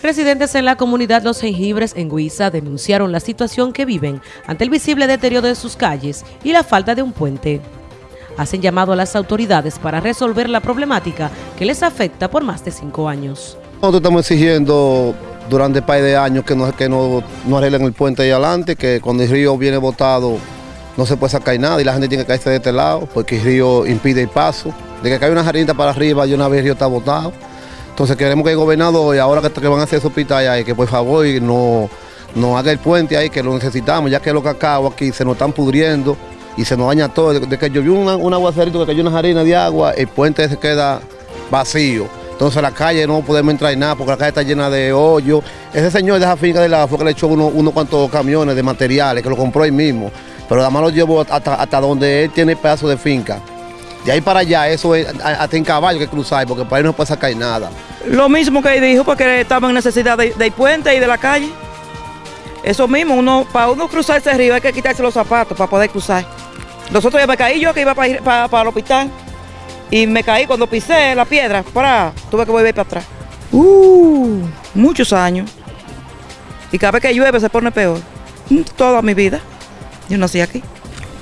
Residentes en la comunidad Los Jengibres en Guisa denunciaron la situación que viven ante el visible deterioro de sus calles y la falta de un puente. Hacen llamado a las autoridades para resolver la problemática que les afecta por más de cinco años. Nosotros estamos exigiendo durante un par de años que no, que no, no arreglen el puente ahí adelante, que cuando el río viene botado no se puede sacar nada y la gente tiene que caerse de este lado porque el río impide el paso. De que cae una jarita para arriba y una vez el río está botado. Entonces queremos que el gobernador, y ahora que, van a hacer ese hospital ahí, que por favor no, no haga el puente ahí, que lo necesitamos, ya que los cacao aquí se nos están pudriendo y se nos daña todo. De, que llovió un, aguacerito, que cayó una harina de agua, el puente se queda vacío. Entonces la calle no podemos entrar en nada porque la calle está llena de hoyos. Ese señor de esa finca de la fue que le echó unos uno cuantos camiones de materiales, que lo compró él mismo. Pero además lo llevó hasta, hasta donde él tiene pedazo de finca. De ahí para allá, eso es hasta en caballo que cruzar, porque para ahí no puede sacar nada. Lo mismo que dijo, porque estaba en necesidad del puente y de la calle. Eso mismo, uno, para uno cruzar ese río hay que quitarse los zapatos para poder cruzar. Nosotros ya me caí yo que iba para, el hospital y me caí cuando pisé la piedra, para, tuve que volver para atrás. Uh, muchos años. Y cada vez que llueve se pone peor. Toda mi vida. Yo nací aquí.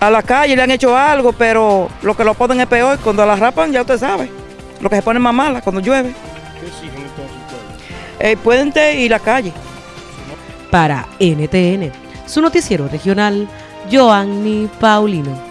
A la calle le han hecho algo, pero lo que lo ponen es peor. Cuando la rapan, ya usted sabe. Lo que se pone más mala cuando llueve. ¿Qué exigen entonces El puente y la calle. Para NTN, su noticiero regional, Joanny Paulino.